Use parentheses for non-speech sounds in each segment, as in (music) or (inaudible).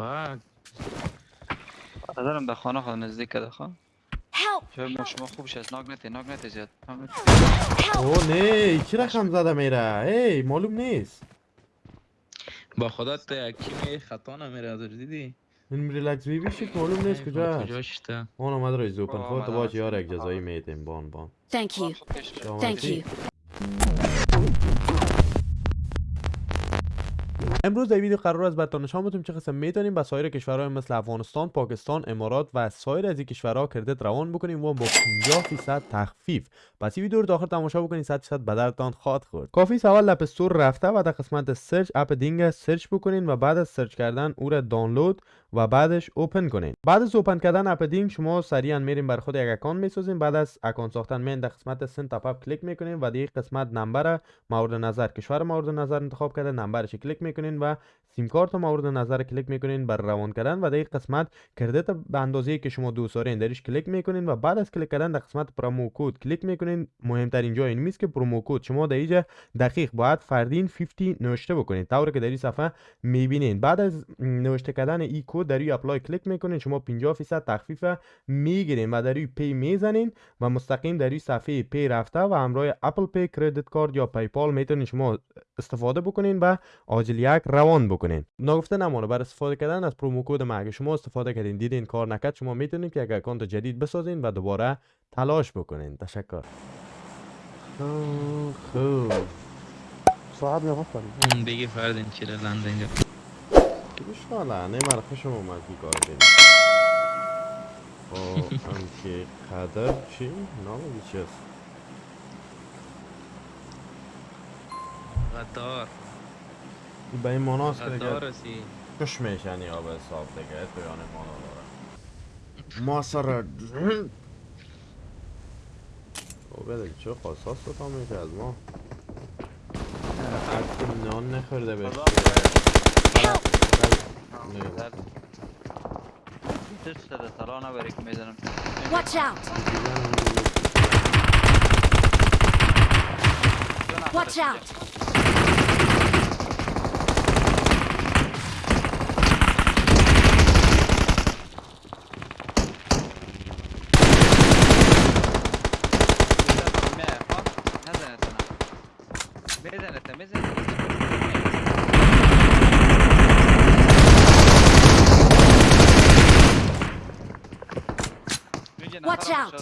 فاک نظرم در خانه خود نزدیک ده خواه! شاید ما شما خوبش از ناگ نتی ناگ نتی زیاد! اوه نه چی رقم زده میره؟ ای معلوم نیست. با خدا یکی می خطا نمیره از دیدی؟ این ریلکس بی بی شک معلوم نیست کجا کجاش تا؟ اون اومد رای زوپن تو باش یار یک جزایی. میتیم بان بان. Thank you. Thank you. امروز در ویدیو قرار است براتون نشان بدیم چه قسم می‌تونیم؟ به سایر کشورهای مثل افغانستان، پاکستان، امارات و سایر از این کشورها credit روان بکنیم و با 50 درصد تخفیف. پس این ویدیو رو تا آخر تماشا بکنید. 100 درصد به دردتان خواهد خورد. کافی است اول App Store رفته و در قسمت search اپ Ding search بکنین و بعد از search کردن او را دانلود و بعدش open کنین. بعد از open کردن اپ Ding شما سریعا میرین بر خود یک account می‌سازین. بعد از account ساختن میین در قسمت send top-up کلیک می‌کنین و دیگه قسمت number مورد نظر کشور مورد نظر انتخاب کرده نمبرش کلیک می‌کنین و سیم کارت مورد نظر کلیک می‌کنین بر روان کردن و دیگه قسمت credit به اندازه که شما دوست دارین درش کلیک می‌کنین و بعد از کلیک کردن در قسمت promo code کلیک می‌کنین. مهمترین جای این که promo code شما در اینجا دقیق باید فردین 50 نوشته بکنین طوری که در این صفحه می‌بینین. بعد از نوشته کردن این کد در این apply کلیک می‌کنین. شما 50 درصد تخفیف می‌گیرین و در این pay می‌زنین و مستقیم در این صفحه پی رفته و همراه اپل پی کردیت کارت یا پیپال می‌تونین شما استفاده بکنین و عاجل یک روان بکنین. نگفته نمانه بر استفاده کردن از پرومو کد ما اگه شما استفاده کردین دیدین کار نکرد شما می‌تونین که یک اکانت جدید بسازین و دوباره تلاش بکنین. تشکر. خوب خوب ساعت نگاه کنیم اون بگی فردین چیره لنده اینجا. خوشحاله نه مرا خوشم اومد بی کار بریم خب که قدر چی؟ نام چی است؟ غدار این به این که غدار دیگه کش میشنی آب حساب دیگه تو یعنی مانا داره. ما سر خب بده چه خواستاست تو تا میشه از ما؟ حتی نان نخورده. دوست نبری که می‌زنم Watch out! Watch out! می‌زنه می‌زنه Watch out!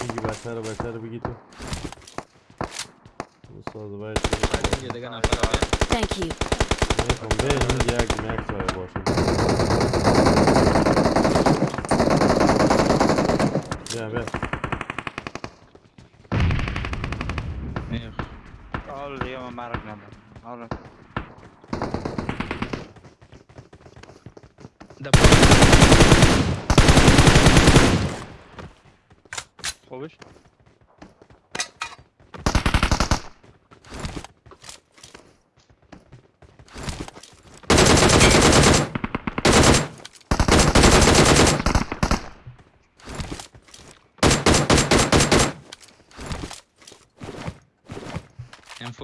بگی بچه رو بچه رو بگی تو استاد باید فردین یه دیگه نفر بیا. Thank you. نمی‌خوام به این یک مکس های باشه بیا بیا میخ. حال دیگه من مرگ ندارم حالا ده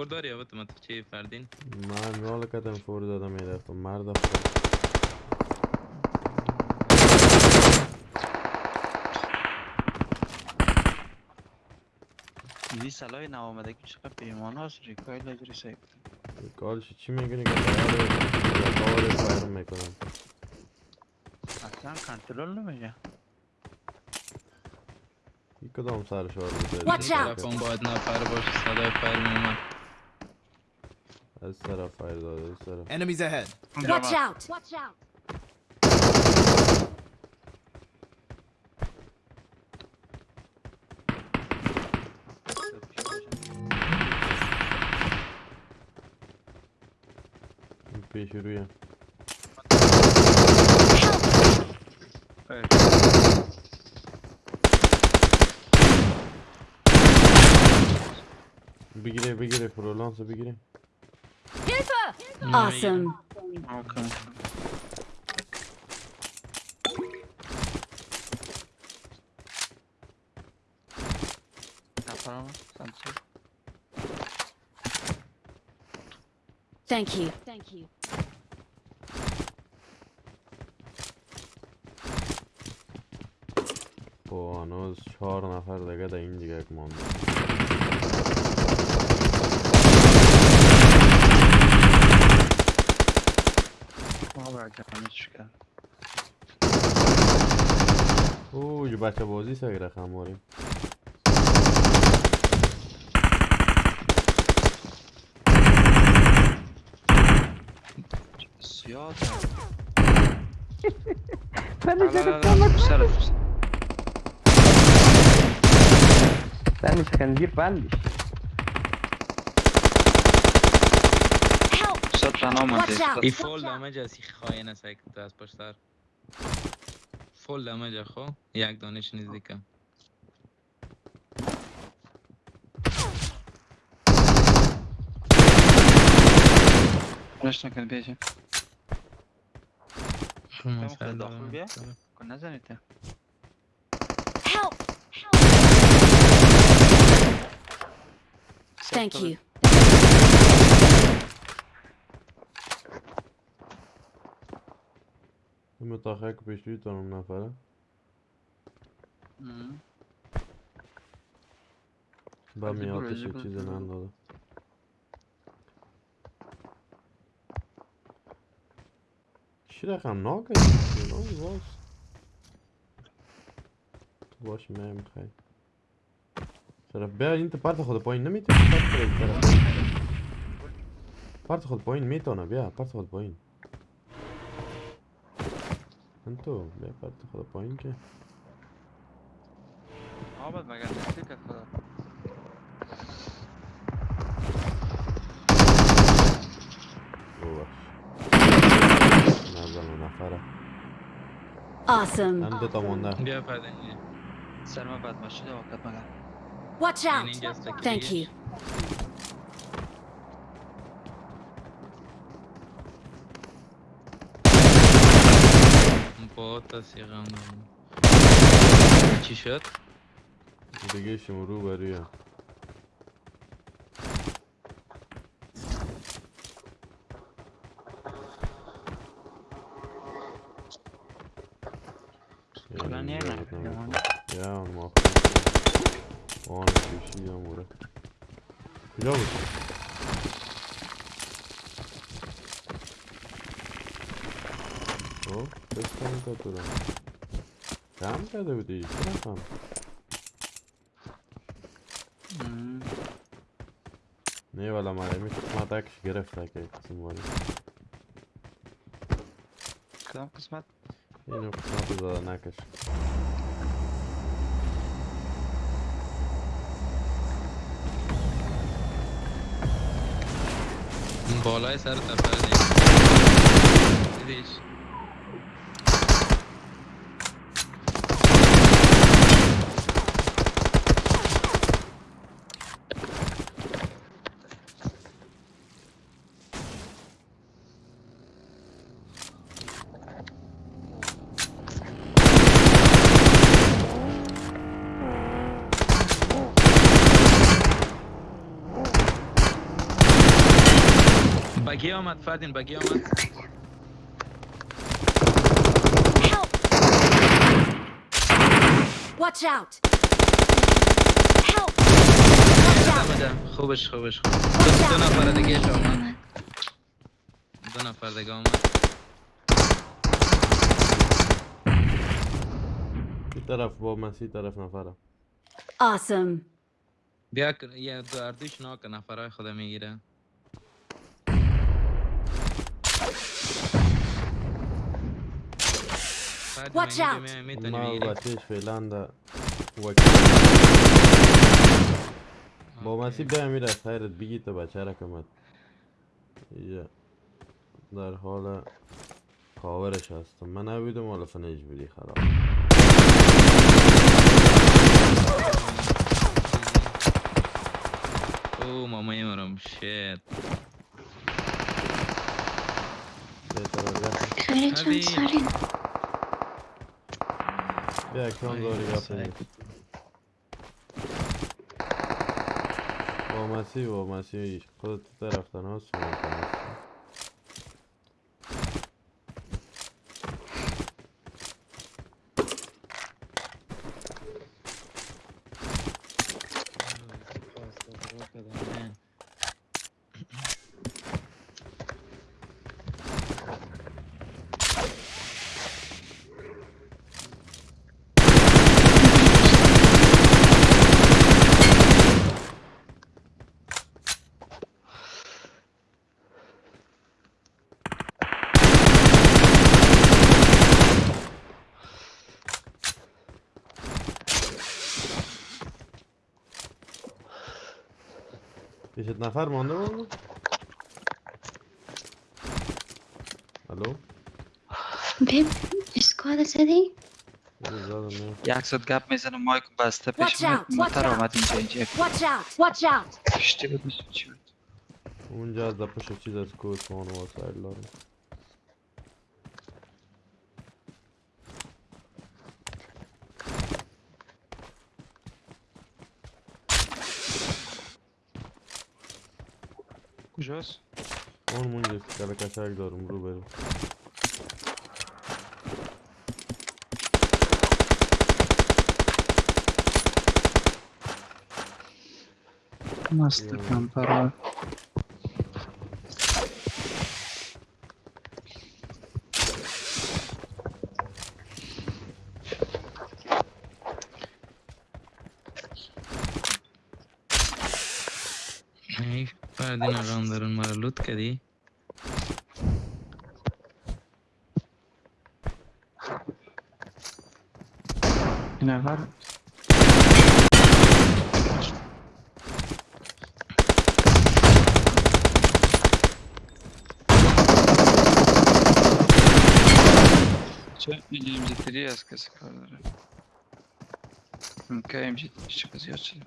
پایین. خوبش M4 داری یا تو چی فردین من رال کدم فور دادم می‌رفتم مرد خود دیدی سلاح نو آمده که چقدر پیمان هست ریکایل لجری سیب کارش چی میگنی که باید فایرم می‌کنم اصلا کنترل نمیشه این کدام سر شار بوده Watch out! طرف اون باید نفر باشه صدای فایر میومد از طرف فایر داده از طرف Enemies ahead. Watch out! Watch out! این پیش روی بگیره بگیره فرولانس بگیره Awesome. اوکی نفرم سمسور Thank you. Thank you. خب هنوز چهار نفر دیگه در این دیگه مانده بابا جانش کرد اوه بچه بازی لا لا بکن لا تو سرت تو سرت. بندش! صد تنها out. ای فول دمج از این خواهی نسکت از پشت full damage ako. Jak do nič nezvyká. ليش نقل بيجي؟ كنا نزل انت Thank you. این متاخر که پیش روی تانم نفره. مم. با از این برو، میاتش از این برو. چیزی ننداده چی رقم ناکه؟ ناکی باز تو باش میم خیلی طرف بیا این تو پرت خود پایین نمی‌تونی پرت خود این طرف پرت خود پایین می‌تونه. بیا پرت خود پایین انتو بیا پرت خود پایین که آباد مگر نستی که خدا ببخش نزن نفره Awesome. من دو تا مونده بیا فرد اینجا سر من بد ماشید وقت مگر Watch این out! اینجاست که Thank دیگه. you. با تصیقم چی شد؟ دیگه شما رو بریه الان یه نفر نمونه. یا ما آن کشی رو کم کرده بودی؟ چرا کم مم. نه والا مرمی قسمت اکش گرفته که قسم واری کدام قسمت؟ اینو زده نکش. بالای سر تفر دیگه. بگی آمد فردین بگی آمد Help! Watch out! Help! Watch out! خوبش خوبش خوب دو, دو نفر دیگه آمد دو نفر دیگه آمد این طرف با مسی طرف نفره Awesome. بیا یه دو اردوش ناک نفرهای خدا می‌گیره Watch out. ما بچهش فعلا وکیل با مسی بیا میره خیرت بگی تو بچه را کمت یا در حال کاورش هستم من نبودم حالا فنیج بودی خراب او مامای مرم شیت خیلی هذه- چند سالی Bir ekran doğru yapayım. با مسیح با مسیح خودت طرفداران سوال کنید پیشت نفر مانده بود؟ الو؟ ببین اسکواد زدی؟ یک صد گپ می‌زنم مایک بسته پیش out. آمد اینجا اینجا! پشتی بود نیست چی بود؟ اونجا از پشت چیز از کوسمان و وسایل دارم کجاست اون اونجا کل کشک دارم رو بریم مست Yeah. کمپر ای بعد این آقام دارن مرا لوت کردی این نفر چه اینجا امجی تری از کسی کار داره که امجی چه کسی یاد شده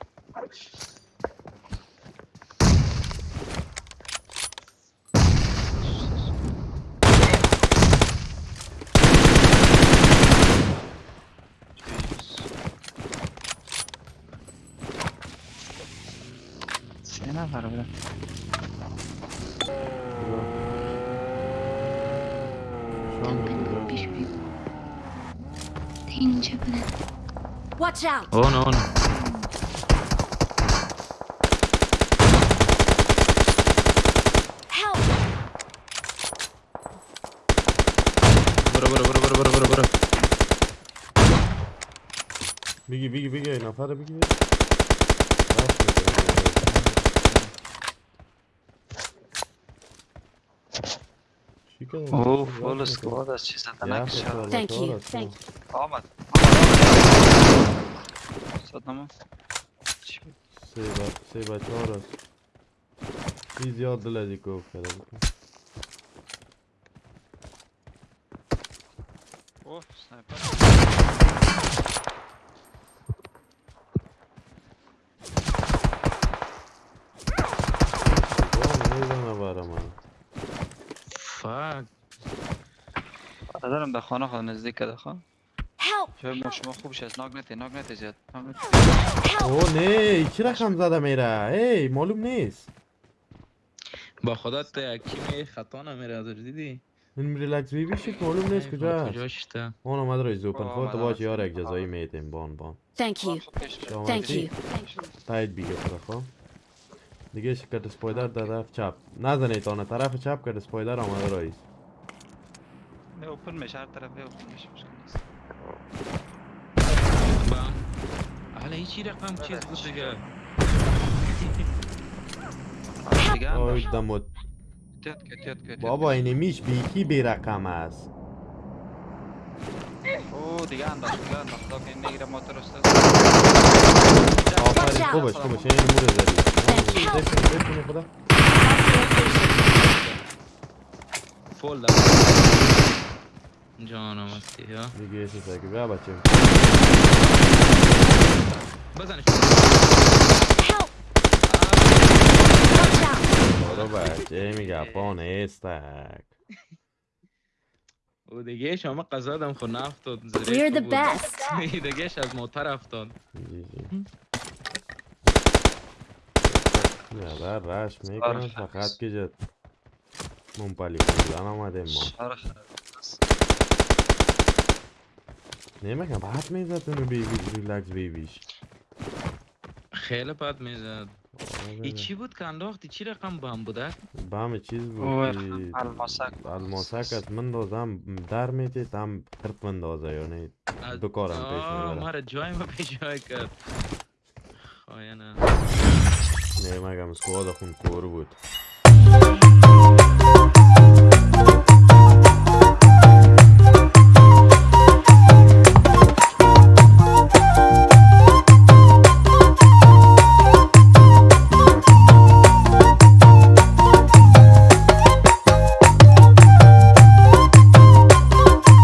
سه نفر بودن شام ببین بود پیش بیا اینجا بودن Watch out! اون اون Help! برو برو برو برو برو برو برو بگی بگی بگی این نفر بگی رفت می‌کنه. چی کردن؟ اوه رفت فول می‌کنه. اسکواد از چیز یه زدنک هفته شد سال Thank you, thank you. آمد چی بود سه بچه ها راست این زیاد دل از کوف کرده بود. اوه سنایپر جان می‌زنه برا من فاک دارم در خانه خود نزدیک ده خواه Help! جای ما شما خوب شد ناگ نتی ناگ نتی زیاد! اوه نه چی رقم زده میره؟ ای معلوم نیست. با خدا تو یکی می خطا نمیره از دیدی؟ این ریلکس بی بیشی که معلوم نیست کجا تا؟ اون اومد رای زوپن خودت باش. یار یک جزایی میتیم بان بان. Thank you. شما Thank چی؟ you. تایید بیگه خب؟ دیگه شکر سپایدر در طرف چپ. نزنید آنه طرف چپ کرد سپایدر آمده رایز نه اوپن میشه هر طرف اوپن میشه مشکل نیست با حالا هیچی رقم چیز بود دیگه آی. دمت بابا. اینمیش بیکی بی رقم است اوه دیگه داشت دیگه داشت خدا که نگیره ما است آفرین. خوبش خوبش این مورد you. بفرین بفرین خدا فول جانم هستی ها. دیگه یه چیز که بیا بچه. بزنش! برو بچه میگه پا نیستک او دیگه شما قضا دم خود نفتاد We're the بود. best. (laughs) دیگهش از موتر افتاد. جی جی. نه در رش می‌کنه فقط که جد. منپلی کردن آمده ما. خراب. نمی‌کنم بعد می‌زد اونو بیبی ریلکس بیبیش خیلی بد می‌زد. ای چی بود که انداختی؟ چی رقم بم بوده؟ بام چیز بود الماسک. الماسک از مندازم در میتی تم خرد مندازه یعنی از- دو کارم پیش آه، می‌بره. مرا جای ما پیش جای کرد. خواهی نمیگم سکواد خون کور بود.